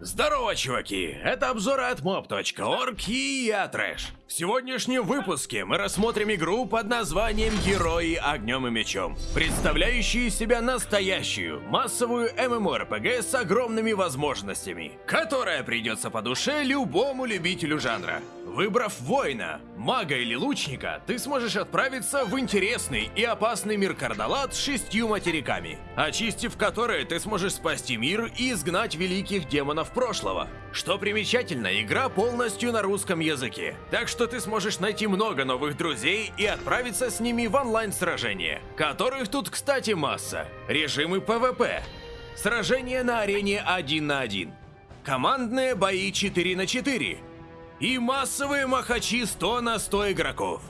Здорово, чуваки! Это обзоры от mob.org и я Трэш. В сегодняшнем выпуске мы рассмотрим игру под названием Герои огнем и мечом, представляющую из себя настоящую, массовую MMORPG с огромными возможностями, которая придется по душе любому любителю жанра. Выбрав воина, мага или лучника, ты сможешь отправиться в интересный и опасный мир Кардалат с шестью материками, очистив которые ты сможешь спасти мир и изгнать великих демонов прошлого. Что примечательно, игра полностью на русском языке, так что ты сможешь найти много новых друзей и отправиться с ними в онлайн-сражения, которых тут, кстати, масса. Режимы PvP, сражения на арене 1 на 1, командные бои 4 на 4, и массовые махачи 100 на 100 игроков.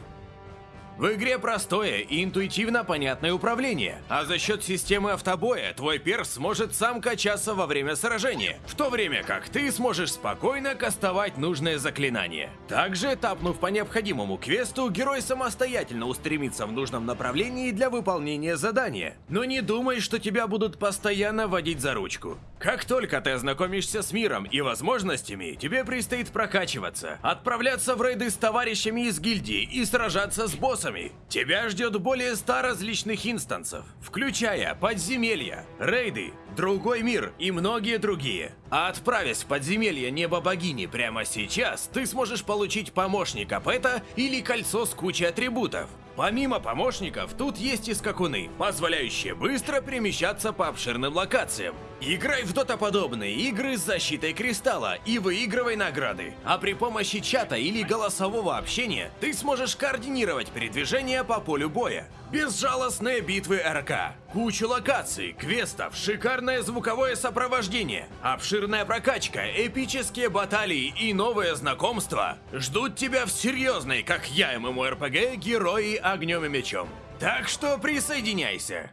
В игре простое и интуитивно понятное управление, а за счет системы автобоя твой перс сможет сам качаться во время сражения, в то время как ты сможешь спокойно кастовать нужное заклинание. Также, тапнув по необходимому квесту, герой самостоятельно устремится в нужном направлении для выполнения задания. Но не думай, что тебя будут постоянно водить за ручку. Как только ты ознакомишься с миром и возможностями, тебе предстоит прокачиваться, отправляться в рейды с товарищами из гильдии и сражаться с боссами. Тебя ждет более 100 различных инстансов, включая подземелья, рейды, другой мир и многие другие. А отправясь в подземелье Неба Богини прямо сейчас, ты сможешь получить помощника Пэта или кольцо с кучей атрибутов. Помимо помощников, тут есть и скакуны, позволяющие быстро перемещаться по обширным локациям. Играй в дотоподобные игры с защитой кристалла и выигрывай награды. А при помощи чата или голосового общения ты сможешь координировать передвижение по полю боя. Безжалостные битвы РК, кучу локаций, квестов, шикарное звуковое сопровождение, обширная прокачка, эпические баталии и новые знакомства ждут тебя в серьезной, как я ММО-РПГ, герои огнем и мечом. Так что присоединяйся.